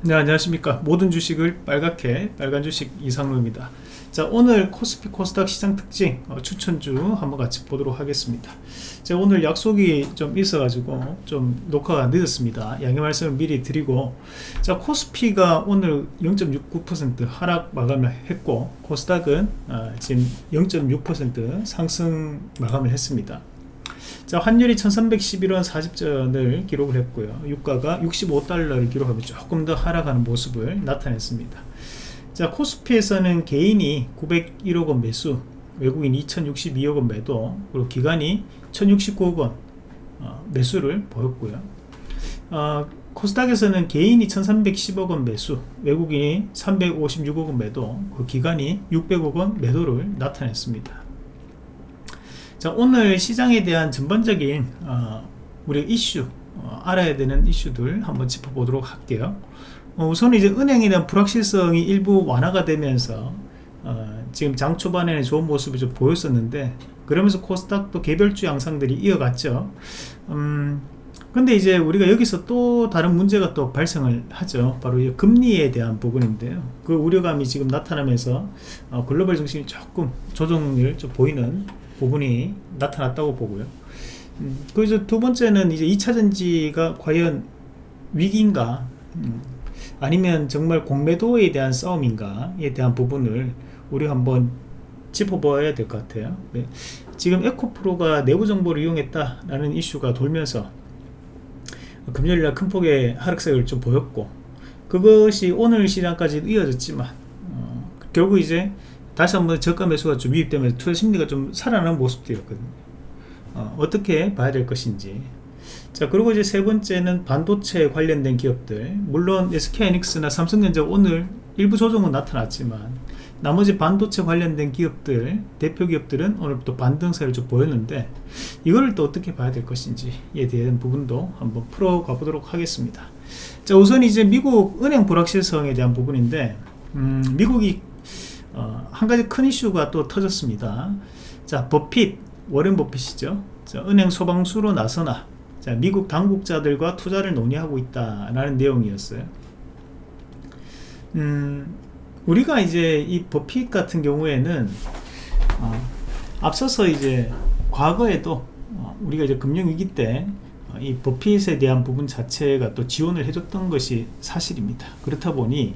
네 안녕하십니까. 모든 주식을 빨갛게 빨간 주식 이상로입니다. 자 오늘 코스피 코스닥 시장 특징 어, 추천주 한번 같이 보도록 하겠습니다. 제가 오늘 약속이 좀 있어 가지고 좀 녹화가 늦었습니다. 양해 말씀을 미리 드리고 자 코스피가 오늘 0.69% 하락 마감을 했고 코스닥은 어, 지금 0.6% 상승 마감을 했습니다 자 환율이 1311원 40전을 기록을 했고요. 유가가 65달러를 기록하며 조금 더 하락하는 모습을 나타냈습니다. 자 코스피에서는 개인이 901억원 매수 외국인 2062억원 매도 그리고 기관이 1069억원 어, 매수를 보였고요. 어, 코스닥에서는 개인이 1310억원 매수 외국인이 356억원 매도 그 기관이 600억원 매도를 나타냈습니다 자 오늘 시장에 대한 전반적인 어, 우리 이슈 어, 알아야 되는 이슈들 한번 짚어보도록 할게요. 어, 우선 이제 은행에 대한 불확실성이 일부 완화가 되면서 어, 지금 장 초반에는 좋은 모습을 좀 보였었는데 그러면서 코스닥도 개별주 양상들이 이어갔죠. 음, 근데 이제 우리가 여기서 또 다른 문제가 또 발생을 하죠. 바로 이 금리에 대한 부분인데요. 그 우려감이 지금 나타나면서 어, 글로벌 정신이 조금 조정을 좀 보이는 부분이 나타났다고 보고요. 음, 그래서 두 번째는 이제 2차전지가 과연 위기인가? 음, 아니면 정말 공매도에 대한 싸움인가에 대한 부분을 우리 한번 짚어봐야 될 것 같아요. 네. 지금 에코프로가 내부 정보를 이용했다라는 이슈가 돌면서 금요일날 큰 폭의 하락세를 좀 보였고 그것이 오늘 시장까지 이어졌지만 어, 결국 이제 다시 한번 저가 매수가 좀 유입되면서 투자 심리가 좀 살아나는 모습들이었거든요. 어, 떻게 봐야 될 것인지. 자 그리고 이제 세 번째는 반도체 관련된 기업들. 물론 SK하이닉스나 삼성전자 오늘 일부 조정은 나타났지만 나머지 반도체 관련된 기업들 대표 기업들은 오늘 또 반등세를 좀 보였는데 이거를 또 어떻게 봐야 될 것인지에 대한 부분도 한번 풀어가 보도록 하겠습니다. 자 우선 이제 미국 은행 불확실성에 대한 부분인데 음, 미국이 어, 한 가지 큰 이슈가 또 터졌습니다. 자 버핏 워렌 버핏이죠. 자, 은행 소방수로 나서나. 자, 미국 당국자들과 투자를 논의하고 있다라는 내용이었어요. 음, 우리가 이제 이 버핏 같은 경우에는 어, 앞서서 이제 과거에도 어, 우리가 이제 금융위기 때 이 버핏에 대한 부분 자체가 또 지원을 해줬던 것이 사실입니다. 그렇다 보니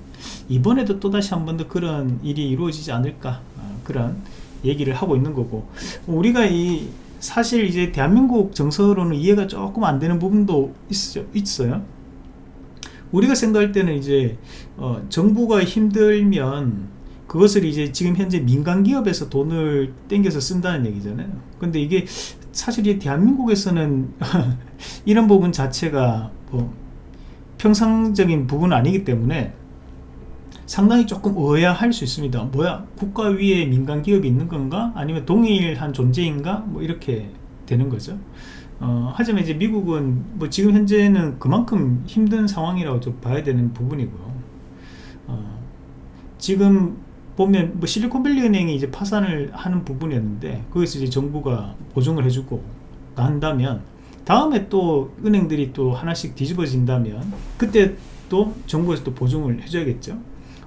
이번에도 또다시 한 번 더 그런 일이 이루어지지 않을까 어, 그런 얘기를 하고 있는 거고 우리가 이 사실 이제 대한민국 정서로는 이해가 조금 안 되는 부분도 있어, 있어요. 우리가 생각할 때는 이제 어, 정부가 힘들면 그것을 이제 지금 현재 민간 기업에서 돈을 땡겨서 쓴다는 얘기잖아요. 근데 이게 사실 이 대한민국에서는 이런 부분 자체가 뭐 평상적인 부분은 아니기 때문에 상당히 조금 의아할 수 있습니다. 뭐야 국가 위에 민간 기업이 있는 건가? 아니면 동일한 존재인가? 뭐 이렇게 되는 거죠. 어, 하지만 이제 미국은 뭐 지금 현재는 그만큼 힘든 상황이라고 좀 봐야 되는 부분이고요. 어, 지금 보면 뭐 실리콘밸리 은행이 이제 파산을 하는 부분이었는데 거기서 이제 정부가 보증을 해주고 난다면 다음에 또 은행들이 또 하나씩 뒤집어진다면 그때 또 정부에서 또 보증을 해줘야겠죠.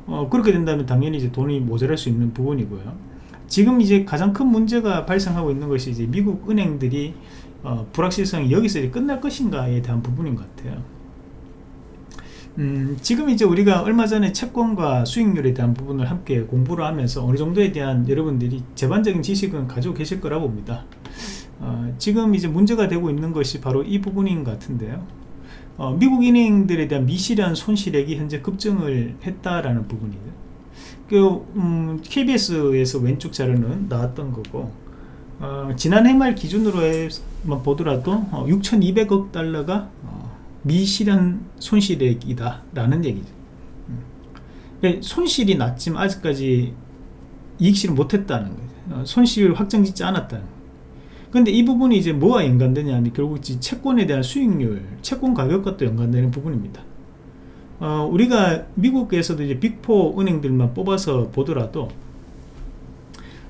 어, 그렇게 된다면 당연히 이제 돈이 모자랄 수 있는 부분이고요. 지금 이제 가장 큰 문제가 발생하고 있는 것이 이제 미국 은행들이 어, 불확실성이 여기서 이제 끝날 것인가에 대한 부분인 것 같아요 음, 지금 이제 우리가 얼마 전에 채권과 수익률에 대한 부분을 함께 공부를 하면서 어느 정도에 대한 여러분들이 제반적인 지식은 가지고 계실 거라 봅니다. 어, 지금 이제 문제가 되고 있는 것이 바로 이 부분인 것 같은데요. 어, 미국 은행들에 대한 미실현 손실액이 현재 급증을 했다라는 부분이죠 그, 음, KBS에서 왼쪽 자료는 나왔던 거고 어, 지난해 말 기준으로만 보더라도 6,200억 달러가 미실현 손실액이다. 라는 얘기죠. 음. 그러니까 손실이 났지만 아직까지 이익실을 못했다는 거죠. 어, 손실 확정짓지 않았다는 근데 이 부분이 이제 뭐와 연관되냐 하면 결국 채권에 대한 수익률 채권 가격과 또 연관되는 부분입니다. 어, 우리가 미국에서도 이제 빅포 은행들만 뽑아서 보더라도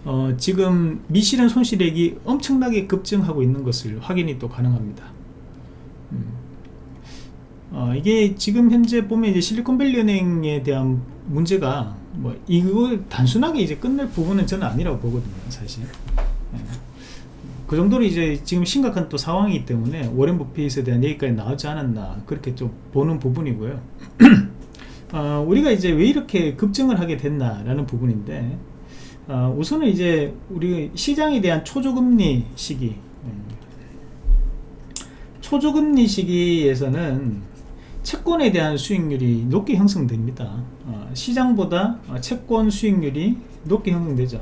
어, 지금 미실현 손실액이 엄청나게 급증하고 있는 것을 확인이 또 가능합니다 이게 지금 현재 보면 이제 실리콘밸리 은행에 대한 문제가 뭐 이거 단순하게 이제 끝낼 부분은 저는 아니라고 보거든요 사실. 예. 그 정도로 이제 지금 심각한 또 상황이기 때문에 워렌 버핏에 대한 얘기까지 나오지 않았나 그렇게 좀 보는 부분이고요. 어, 우리가 이제 왜 이렇게 급증을 하게 됐나 라는 부분인데 어, 우선은 이제 우리 시장에 대한 초저금리 시기. 음, 초저금리 시기에서는 채권에 대한 수익률이 높게 형성됩니다. 어, 시장보다 어, 채권 수익률이 높게 형성되죠.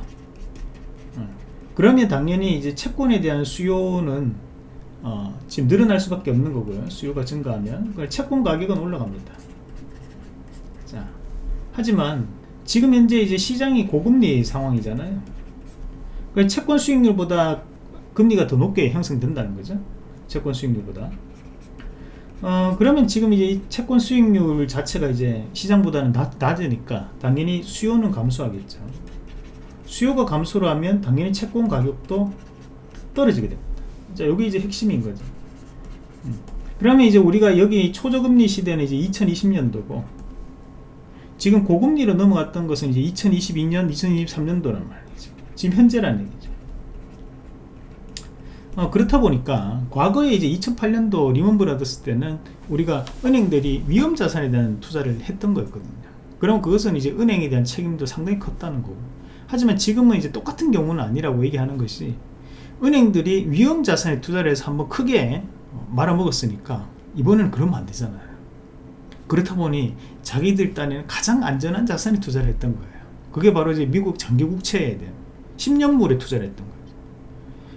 어, 그러면 당연히 이제 채권에 대한 수요는 어, 지금 늘어날 수밖에 없는 거고요. 수요가 증가하면 채권 가격은 올라갑니다. 자 하지만 지금 현재 이제 시장이 고금리 상황이잖아요. 채권 수익률보다 금리가 더 높게 형성된다는 거죠. 채권 수익률보다 어, 그러면 지금 이제 채권 수익률 자체가 이제 시장보다는 낮, 낮으니까 당연히 수요는 감소하겠죠. 수요가 감소를 하면 당연히 채권 가격도 떨어지게 됩니다. 자, 여기 이제 핵심인 거죠. 음. 그러면 이제 우리가 여기 초저금리 시대는 이제 2020년도고 지금 고금리로 넘어갔던 것은 이제 2022년, 2023년도란 말이죠. 지금 현재라는 얘기죠. 어, 그렇다 보니까 과거에 이제 2008년도 리먼 브라더스 때는 우리가 은행들이 위험 자산에 대한 투자를 했던 거였거든요. 그럼 그것은 이제 은행에 대한 책임도 상당히 컸다는 거고. 하지만 지금은 이제 똑같은 경우는 아니라고 얘기하는 것이 은행들이 위험 자산에 투자를 해서 한번 크게 말아먹었으니까 이번에는 그러면 안 되잖아요. 그렇다 보니 자기들 딴에는 가장 안전한 자산에 투자를 했던 거예요. 그게 바로 이제 미국 장기국채에 대한 10년물에 투자를 했던 거예요.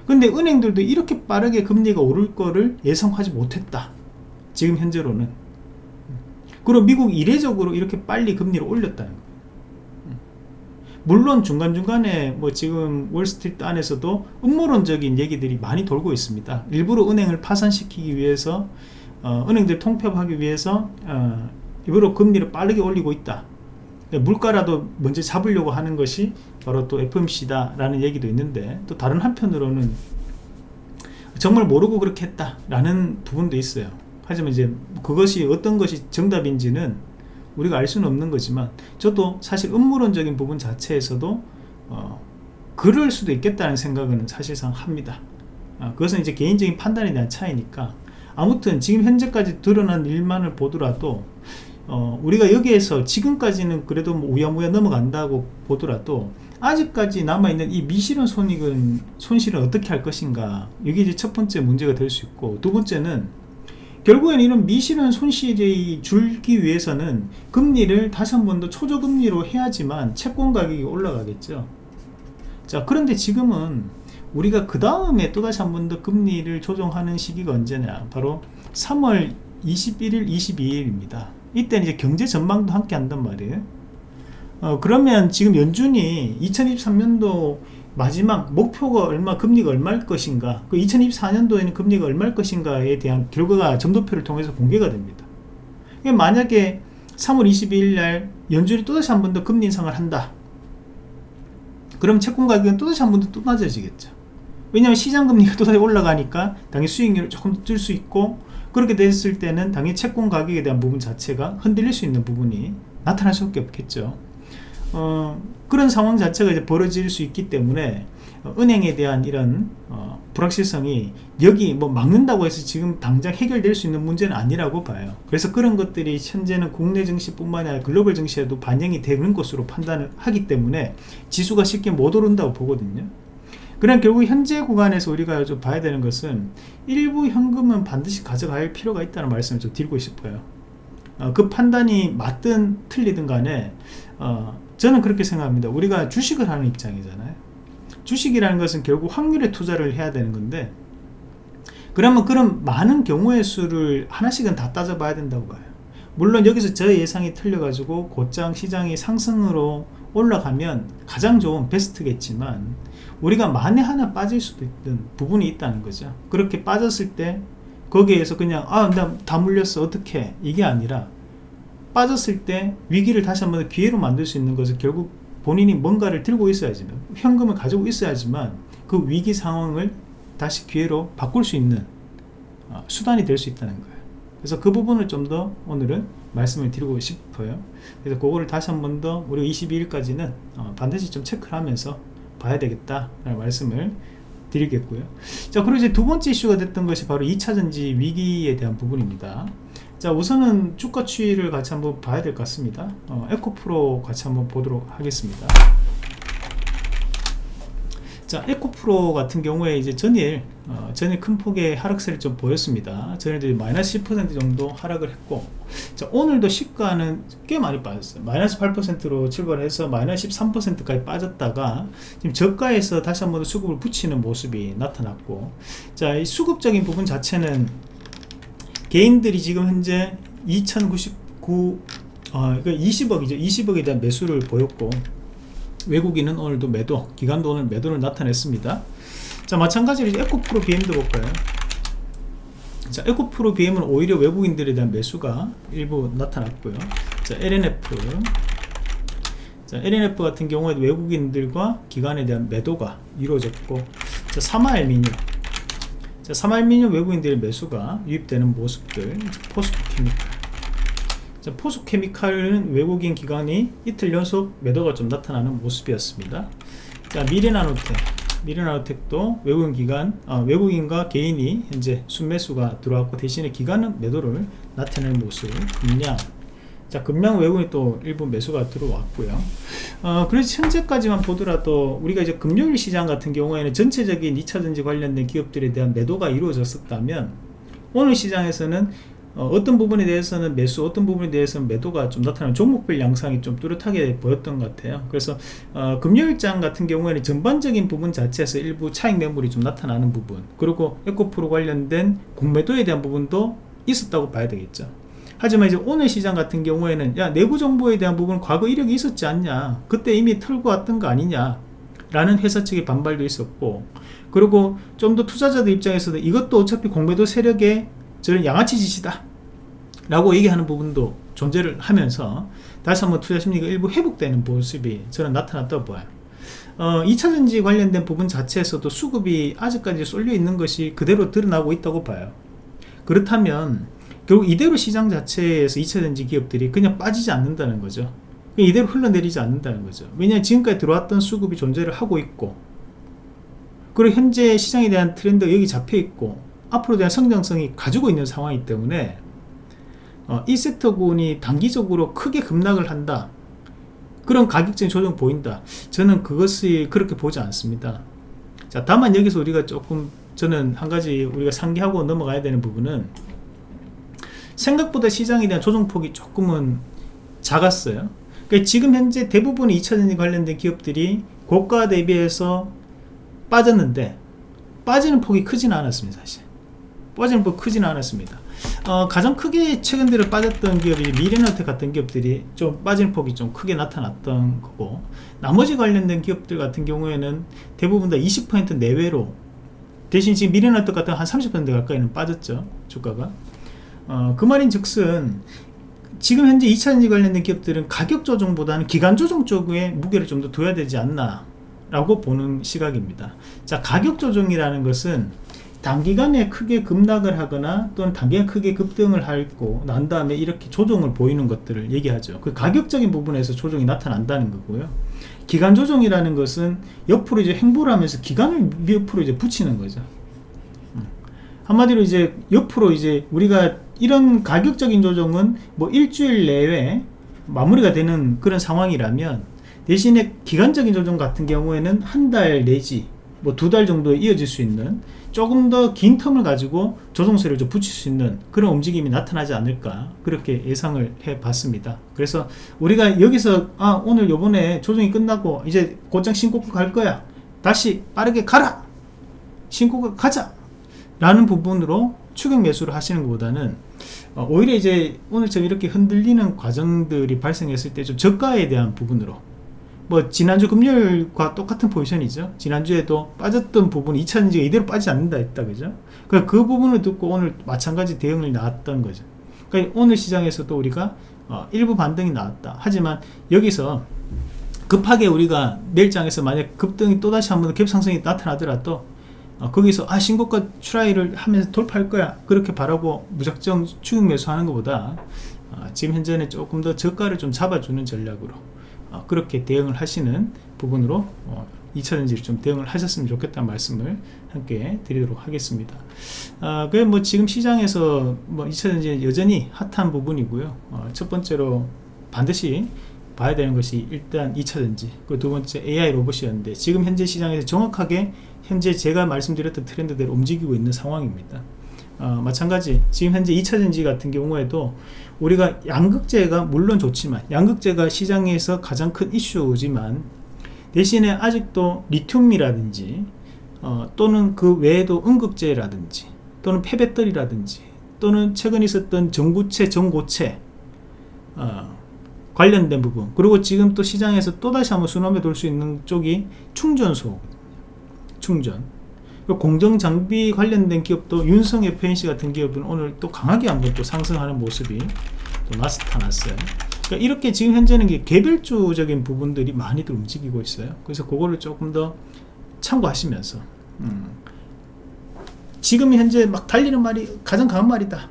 근데 은행들도 이렇게 빠르게 금리가 오를 거를 예상하지 못했다. 지금 현재로는. 그리고 미국 이례적으로 이렇게 빨리 금리를 올렸다는 거예요. 물론 중간중간에 뭐 지금 월스트리트 안에서도 음모론적인 얘기들이 많이 돌고 있습니다. 일부러 은행을 파산시키기 위해서 어, 은행들 통폐합하기 위해서 어, 일부러 금리를 빠르게 올리고 있다 물가라도 먼저 잡으려고 하는 것이 바로 또 FMC다 라는 얘기도 있는데 또 다른 한편으로는 정말 모르고 그렇게 했다 라는 부분도 있어요. 하지만 이제 그것이 어떤 것이 정답인지는 우리가 알 수는 없는 거지만 저도 사실 음모론적인 부분 자체에서도 어, 그럴 수도 있겠다는 생각은 사실상 합니다. 아, 그것은 이제 개인적인 판단에 대한 차이니까 아무튼 지금 현재까지 드러난 일만을 보더라도 어, 우리가 여기에서 지금까지는 그래도 뭐 우야무야 넘어간다고 보더라도 아직까지 남아있는 이 미실현 손익은 손실은 어떻게 할 것인가? 이게 이제 첫 번째 문제가 될 수 있고 두 번째는 결국엔 이런 미실현 손실이 줄기 위해서는 금리를 다시 한 번 더 초저금리로 해야지만 채권 가격이 올라가겠죠. 자 그런데 지금은 우리가 그 다음에 또다시 한 번 더 금리를 조정하는 시기가 언제냐? 바로 3월 21일 22일입니다 이때는 이제 경제 전망도 함께 한단 말이에요. 어, 그러면 지금 연준이 2023년도 마지막 목표가 얼마 금리가 얼마일 것인가 그 2024년도에는 금리가 얼마일 것인가에 대한 결과가 점도표를 통해서 공개가 됩니다. 만약에 3월 22일 날 연준이 또다시 한 번 더 금리 인상을 한다. 그럼 채권 가격은 또다시 한 번 더 또 낮아지겠죠. 왜냐하면 시장 금리가 또다시 올라가니까 당연히 수익률을 조금 뜰 수 있고 그렇게 됐을 때는 당연히 채권 가격에 대한 부분 자체가 흔들릴 수 있는 부분이 나타날 수밖에 없겠죠. 어, 그런 상황 자체가 이제 벌어질 수 있기 때문에 어, 은행에 대한 이런 어, 불확실성이 여기 뭐 막는다고 해서 지금 당장 해결될 수 있는 문제는 아니라고 봐요. 그래서 그런 것들이 현재는 국내 증시뿐만 아니라 글로벌 증시에도 반영이 되는 것으로 판단을 하기 때문에 지수가 쉽게 못 오른다고 보거든요 그럼 결국 현재 구간에서 우리가 좀 봐야 되는 것은 일부 현금은 반드시 가져갈 필요가 있다는 말씀을 좀 드리고 싶어요. 어, 그 판단이 맞든 틀리든 간에 어, 저는 그렇게 생각합니다. 우리가 주식을 하는 입장이잖아요. 주식이라는 것은 결국 확률에 투자를 해야 되는 건데 그러면 그런 많은 경우의 수를 하나씩은 다 따져봐야 된다고 봐요. 물론 여기서 저 예상이 틀려 가지고 곧장 시장이 상승으로 올라가면 가장 좋은 베스트겠지만 우리가 만에 하나 빠질 수도 있는 부분이 있다는 거죠. 그렇게 빠졌을 때 거기에서 그냥 아나 다 물렸어. 어떻게 이게 아니라 빠졌을 때 위기를 다시 한번 기회로 만들 수 있는 것은 결국 본인이 뭔가를 들고 있어야지 현금을 가지고 있어야지만 그 위기 상황을 다시 기회로 바꿀 수 있는 어, 수단이 될 수 있다는 거예요. 그래서 그 부분을 좀 더 오늘은 말씀을 드리고 싶어요. 그래서 그거를 다시 한 번 더 우리 22일까지는 어, 반드시 좀 체크를 하면서 봐야 되겠다 라는 말씀을 드리겠고요. 자 그리고 이제 두 번째 이슈가 됐던 것이 바로 2차전지 위기에 대한 부분입니다. 자 우선은 주가 추이를 같이 한번 봐야 될 것 같습니다. 어, 에코프로 같이 한번 보도록 하겠습니다 자 에코프로 같은 경우에 이제 전일 어, 전일 큰 폭의 하락세를 좀 보였습니다. 전일도 마이너스 10% 정도 하락을 했고 자 오늘도 시가는 꽤 많이 빠졌어요. 마이너스 8%로 출발해서 마이너스 13%까지 빠졌다가 지금 저가에서 다시 한번 수급을 붙이는 모습이 나타났고 자이 수급적인 부분 자체는 개인들이 지금 현재 2099 어, 20억이죠. 20억에 대한 매수를 보였고 외국인은 오늘도 매도 기관도 오늘 매도를 나타냈습니다. 자 마찬가지로 에코프로 BM도 볼까요? 자 에코프로 BM은 오히려 외국인들에 대한 매수가 일부 나타났고요. 자 LNF 자 LNF 같은 경우에도 외국인들과 기관에 대한 매도가 이루어졌고 자 사마알미늄 자 사마알미늄 외국인들의 매수가 유입되는 모습들 포스코케미칼 자, 포스케미칼은 외국인 기관이 이틀 연속 매도가 좀 나타나는 모습이었습니다. 자, 미래나노텍. 미래나노텍도 외국인 기관, 어, 외국인과 개인이 현재 순매수가 들어왔고 대신에 기관은 매도를 나타내는 모습. 금량. 자, 금량 외국인 또 일부 매수가 들어왔고요. 어, 그래서 현재까지만 보더라도 우리가 이제 금요일 시장 같은 경우에는 전체적인 2차전지 관련된 기업들에 대한 매도가 이루어졌었다면 오늘 시장에서는 어, 떤 부분에 대해서는 매수 어떤 부분에 대해서는 매도가 좀 나타나는 종목별 양상이 좀 뚜렷하게 보였던 것 같아요. 그래서 어, 금요일장 같은 경우에는 전반적인 부분 자체에서 일부 차익 매물이 좀 나타나는 부분 그리고 에코프로 관련된 공매도에 대한 부분도 있었다고 봐야 되겠죠. 하지만 이제 오늘 시장 같은 경우에는 야 내부 정보에 대한 부분은 과거 이력이 있었지 않냐 그때 이미 털고 왔던 거 아니냐 라는 회사 측의 반발도 있었고 그리고 좀 더 투자자들 입장에서도 이것도 어차피 공매도 세력의 저는 양아치 짓이다 라고 얘기하는 부분도 존재를 하면서 다시 한번 투자 심리가 일부 회복되는 모습이 저는 나타났다고 봐요. 어, 2차전지 관련된 부분 자체에서도 수급이 아직까지 쏠려 있는 것이 그대로 드러나고 있다고 봐요. 그렇다면 결국 이대로 시장 자체에서 2차전지 기업들이 그냥 빠지지 않는다는 거죠. 이대로 흘러내리지 않는다는 거죠. 왜냐하면 지금까지 들어왔던 수급이 존재를 하고 있고 그리고 현재 시장에 대한 트렌드가 여기 잡혀 있고 앞으로 대한 성장성이 가지고 있는 상황이기 때문에 어, 이 섹터군이 단기적으로 크게 급락을 한다. 그런 가격적인 조정 보인다. 저는 그것이 그렇게 보지 않습니다. 자 다만 여기서 우리가 조금 저는 한 가지 우리가 상기하고 넘어가야 되는 부분은 생각보다 시장에 대한 조정폭이 조금은 작았어요. 그러니까 지금 현재 대부분의 2차전지 관련된 기업들이 고가 대비해서 빠졌는데 빠지는 폭이 크지는 않았습니다 사실 빠지는 폭 크지는 않았습니다. 어, 가장 크게 최근 들어 빠졌던 기업이 미래노텍 같은 기업들이 좀 빠진 폭이 좀 크게 나타났던 거고 나머지 관련된 기업들 같은 경우에는 대부분 다 20% 내외로 대신 지금 미래노텍 같은 한 30% 가까이는 빠졌죠 주가가. 어, 그 말인 즉슨 지금 현재 2차전지 관련된 기업들은 가격 조정보다는 기간 조정 쪽에 무게를 좀 더 둬야 되지 않나 라고 보는 시각입니다. 자 가격 조정이라는 것은 단기간에 크게 급락을 하거나 또는 단기간에 크게 급등을 하고 난 다음에 이렇게 조정을 보이는 것들을 얘기하죠. 그 가격적인 부분에서 조정이 나타난다는 거고요. 기간 조정이라는 것은 옆으로 이제 행보를 하면서 기간을 옆으로 이제 붙이는 거죠. 음. 한마디로 이제 옆으로 이제 우리가 이런 가격적인 조정은 뭐 일주일 내에 마무리가 되는 그런 상황이라면 대신에 기간적인 조정 같은 경우에는 한 달 내지 뭐 두 달 정도 이어질 수 있는 조금 더 긴 텀을 가지고 조정세를 좀 붙일 수 있는 그런 움직임이 나타나지 않을까 그렇게 예상을 해 봤습니다. 그래서 우리가 여기서 아 오늘 요번에 조정이 끝나고 이제 곧장 신고가 갈 거야. 다시 빠르게 가라. 신고가 가자. 라는 부분으로 추격 매수를 하시는 것보다는 어, 오히려 이제 오늘처럼 이렇게 흔들리는 과정들이 발생했을 때 좀 저가에 대한 부분으로 뭐 지난주 금요일과 똑같은 포지션이죠. 지난주에도 빠졌던 부분이 2차전지가 이대로 빠지지 않는다 했다 그죠? 그러니까 그 부분을 듣고 오늘 마찬가지 대응을 나왔던 거죠. 그러니까 오늘 시장에서도 우리가 어, 일부 반등이 나왔다. 하지만 여기서 급하게 우리가 내일장에서 만약 급등이 또다시 한번 갭상승이 나타나더라도 어, 거기서 아 신고가 try를 하면서 돌파할 거야. 그렇게 바라고 무작정 추격 매수하는 것보다 어, 지금 현재는 조금 더 저가를 좀 잡아주는 전략으로 어, 그렇게 대응을 하시는 부분으로 어, 2차전지를 좀 대응을 하셨으면 좋겠다는 말씀을 함께 드리도록 하겠습니다. 아, 그뭐 지금 시장에서 뭐 2차전지 여전히 핫한 부분이고요. 어, 첫 번째로 반드시 봐야 되는 것이 일단 2차전지 그두 번째 AI 로봇이었는데 지금 현재 시장에서 정확하게 현재 제가 말씀드렸던 트렌드대로 움직이고 있는 상황입니다 어, 마찬가지 지금 현재 2차전지 같은 경우에도 우리가 양극재가 물론 좋지만 양극재가 시장에서 가장 큰 이슈지만 대신에 아직도 리튬이라든지 어, 또는 그 외에도 음극재라든지 또는 폐배터리라든지 또는 최근 있었던 전구체 전고체 어, 관련된 부분 그리고 지금 또 시장에서 또다시 한번 순환에 돌 수 있는 쪽이 충전소 충전 공정장비 관련된 기업도 윤성 FNC 같은 기업은 오늘 또 강하게 한번 또 상승하는 모습이 또 나타났어요. 그러니까 이렇게 지금 현재는 개별주적인 부분들이 많이들 움직이고 있어요. 그래서 그거를 조금 더 참고하시면서. 음, 지금 현재 막 달리는 말이 가장 강한 말이다.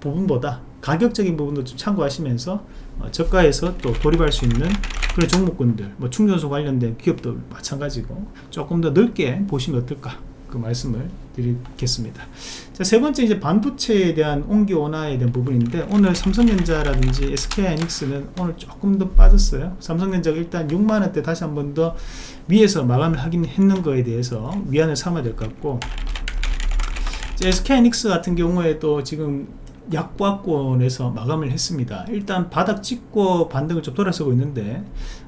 부분보다 가격적인 부분도 좀 참고하시면서 어, 저가에서 또 돌입할 수 있는 그런 종목군들 뭐 충전소 관련된 기업도 마찬가지고 조금 더 넓게 보시면 어떨까 그 말씀을 드리겠습니다. 자, 세 번째 이제 반도체에 대한 옹기 원화에 대한 부분인데 오늘 삼성전자라든지 SK하이닉스는 오늘 조금 더 빠졌어요. 삼성전자가 일단 6만원대 다시 한 번 더 위에서 마감을 하긴 했는 거에 대해서 위안을 삼아야 될 것 같고 SK하이닉스 같은 경우에도 지금 약보합권에서 마감을 했습니다. 일단 바닥 찍고 반등을 좀 돌아서고 있는데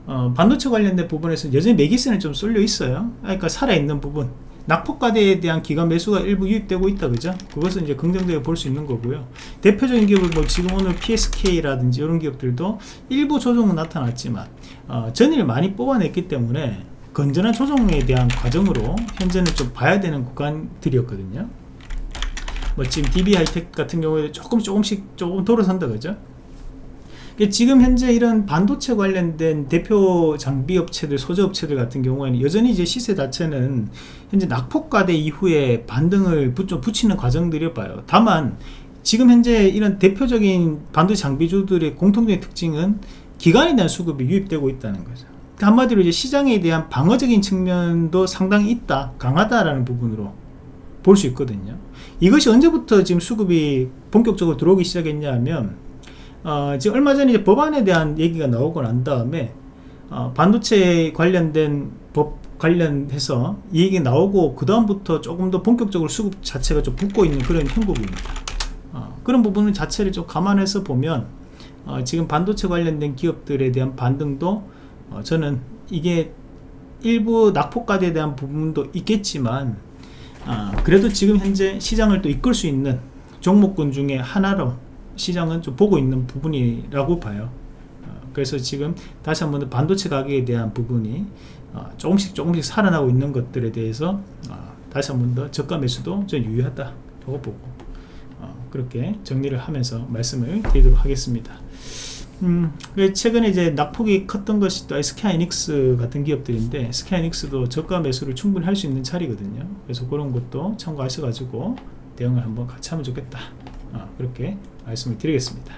어, 반도체 관련된 부분에서 여전히 매기세는 좀 쏠려 있어요. 그러니까 살아있는 부분 낙폭과대에 대한 기관 매수가 일부 유입되고 있다 그죠? 그것은 이제 긍정적으로 볼 수 있는 거고요. 대표적인 기업을 뭐 지금 오늘 PSK라든지 이런 기업들도 일부 조정은 나타났지만 어, 전일 많이 뽑아냈기 때문에 건전한 조정에 대한 과정으로 현재는 좀 봐야 되는 구간들이었거든요. 뭐 지금 DB 하이텍 같은 경우에 조금 조금씩 조금 돌아선다 그죠 지금 현재 이런 반도체 관련된 대표 장비 업체들 소재 업체들 같은 경우에는 여전히 이제 시세 자체는 현재 낙폭과대 이후에 반등을 좀 붙이는 과정들이 봐요. 다만 지금 현재 이런 대표적인 반도체 장비주들의 공통적인 특징은 기간에 대한 수급이 유입되고 있다는 거죠. 그러니까 한마디로 이제 시장에 대한 방어적인 측면도 상당히 있다 강하다라는 부분으로 볼 수 있거든요. 이것이 언제부터 지금 수급이 본격적으로 들어오기 시작했냐 하면 어, 지금 얼마 전에 이제 법안에 대한 얘기가 나오고 난 다음에 어, 반도체 관련된 법 관련해서 이 얘기 나오고 그 다음부터 조금 더 본격적으로 수급 자체가 좀 붙고 있는 그런 형국입니다. 어, 그런 부분 자체를 좀 감안해서 보면 어, 지금 반도체 관련된 기업들에 대한 반등도 어, 저는 이게 일부 낙폭과대에 대한 부분도 있겠지만 어, 그래도 지금 현재 시장을 또 이끌 수 있는 종목군 중에 하나로 시장은 좀 보고 있는 부분이라고 봐요. 어, 그래서 지금 다시 한번 반도체 가격에 대한 부분이 어, 조금씩 조금씩 살아나고 있는 것들에 대해서 어, 다시 한번 더 저가 매수도 좀 유효하다 고 보고 그렇게 정리를 하면서 말씀을 드리도록 하겠습니다. 음, 최근에 이제 낙폭이 컸던 것이 또 SK하이닉스 같은 기업들인데 SK하이닉스도 저가 매수를 충분히 할 수 있는 자리거든요. 그래서 그런 것도 참고하셔가지고 대응을 한번 같이 하면 좋겠다. 어, 그렇게 말씀을 드리겠습니다.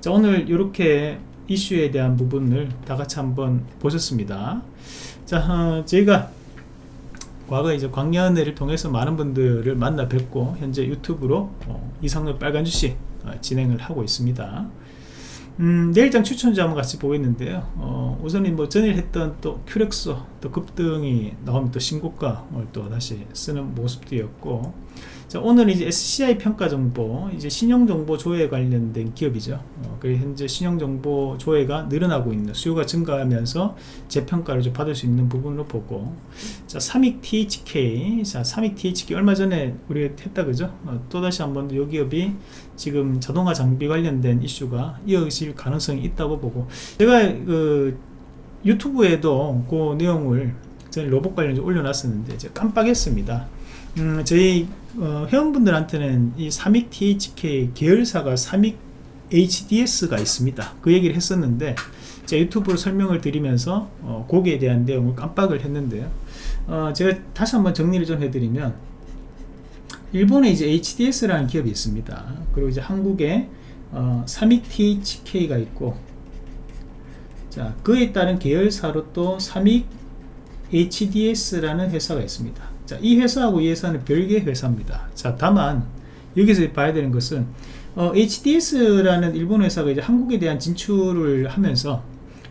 자 오늘 이렇게 이슈에 대한 부분을 다 같이 한번 보셨습니다. 자 어, 저희가 과거 이제 광년회를 통해서 많은 분들을 만나 뵙고 현재 유튜브로 어, 이상의 빨간 주식 어, 진행을 하고 있습니다. 음, 내일장 추천주 한번 같이 보겠는데요. 어, 우선은 뭐 전일 했던 또 큐렉소 또 급등이 나오면 또 신고가를 또 다시 쓰는 모습이었고 자, 오늘은 이제 SCI 평가 정보, 이제 신용 정보 조회 관련된 기업이죠. 어, 그 현재 신용 정보 조회가 늘어나고 있는 수요가 증가하면서 재평가를 좀 받을 수 있는 부분으로 보고, 자, 삼익 THK, 자, 삼익 THK 얼마 전에 우리가 했다 그죠? 어, 또 다시 한번 이 기업이 지금 자동화 장비 관련된 이슈가 이어질 가능성이 있다고 보고, 제가 그 유튜브에도 그 내용을 저는 로봇 관련해서 올려놨었는데 제가 깜빡했습니다. 음, 저희 어, 회원분들한테는 이 삼익 THK 계열사가 삼익 HDS가 있습니다. 그 얘기를 했었는데 제가 유튜브로 설명을 드리면서 어, 거기에 대한 내용을 깜빡을 했는데요. 어, 제가 다시 한번 정리를 좀 해드리면 일본에 이제 HDS라는 기업이 있습니다. 그리고 이제 한국에 어, 삼익 THK가 있고, 자 그에 따른 계열사로 또 삼익 HDS라는 회사가 있습니다. 자, 이 회사하고 이 회사는 별개의 회사입니다. 자, 다만 여기서 봐야 되는 것은 어, HDS라는 일본 회사가 이제 한국에 대한 진출을 하면서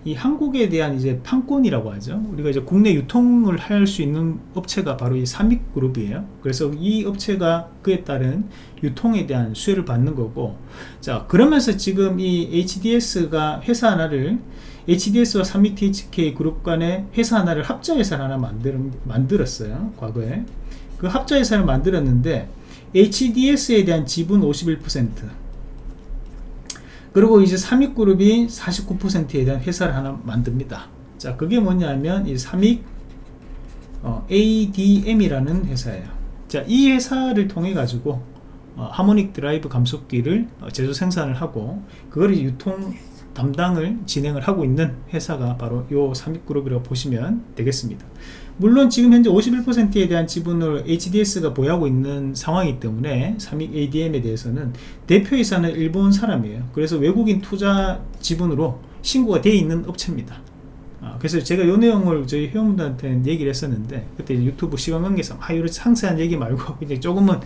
이 한국에 대한 이제 판권이라고 하죠. 우리가 이제 국내 유통을 할 수 있는 업체가 바로 이 삼익그룹이에요. 그래서 이 업체가 그에 따른 유통에 대한 수혜를 받는 거고, 자 그러면서 지금 이 HDS가 회사 하나를 HDS와 삼익 THK 그룹 간의 회사 하나를 합자 회사를 하나 만들, 만들었어요. 과거에 그 합자 회사를 만들었는데 HDS에 대한 지분 51% 그리고 이제 삼익그룹이 49%에 대한 회사를 하나 만듭니다. 자, 그게 뭐냐면 이 삼익 어, ADM이라는 회사예요. 자, 이 회사를 통해 가지고 어, 하모닉 드라이브 감속기를 어, 제조 생산을 하고 그걸 유통 담당을 진행을 하고 있는 회사가 바로 요 삼익그룹이라고 보시면 되겠습니다. 물론 지금 현재 51%에 대한 지분을 HDS가 보유하고 있는 상황이기 때문에 삼익 ADM에 대해서는 대표이사는 일본 사람이에요. 그래서 외국인 투자 지분으로 신고가 되어 있는 업체입니다. 아, 그래서 제가 요 내용을 저희 회원분들한테 얘기를 했었는데 그때 유튜브 시간 관계상 아 이런 상세한 얘기 말고 그냥 조금은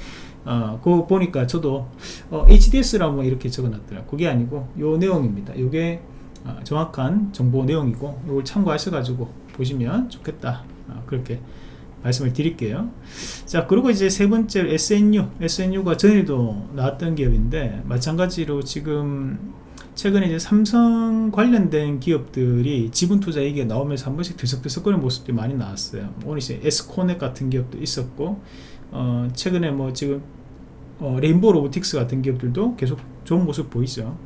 어, 그거 보니까 저도 어, HDS라고 이렇게 적어놨더라고요. 그게 아니고 요 내용입니다. 요게 어, 정확한 정보 내용이고 이걸 참고하셔가지고 보시면 좋겠다. 어, 그렇게 말씀을 드릴게요. 자, 그리고 이제 세 번째 SNU. SNU가 전에도 나왔던 기업인데 마찬가지로 지금 최근에 이제 삼성 관련된 기업들이 지분 투자 얘기가 나오면서 한 번씩 들썩들썩거리는 모습들이 많이 나왔어요. 오늘 이제 에스코넷 같은 기업도 있었고, 어, 최근에 뭐 지금 어, 레인보우 로보틱스 같은 기업들도 계속 좋은 모습 보이죠.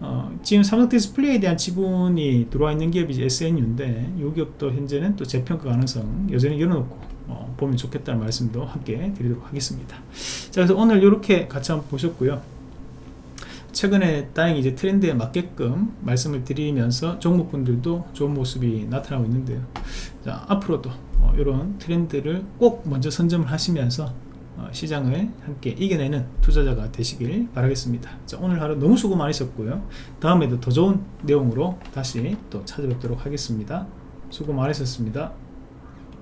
어, 지금 삼성 디스플레이에 대한 지분이 들어와 있는 기업이 SNU인데 이 기업도 현재는 또 재평가 가능성 여전히 열어놓고 어, 보면 좋겠다는 말씀도 함께 드리도록 하겠습니다. 자 그래서 오늘 이렇게 같이 한번 보셨고요. 최근에 다행히 이제 트렌드에 맞게끔 말씀을 드리면서 종목분들도 좋은 모습이 나타나고 있는데요. 자, 앞으로도 어, 이런 트렌드를 꼭 먼저 선점을 하시면서 어, 시장을 함께 이겨내는 투자자가 되시길 바라겠습니다. 자, 오늘 하루 너무 수고 많으셨고요. 다음에도 더 좋은 내용으로 다시 또 찾아뵙도록 하겠습니다. 수고 많으셨습니다.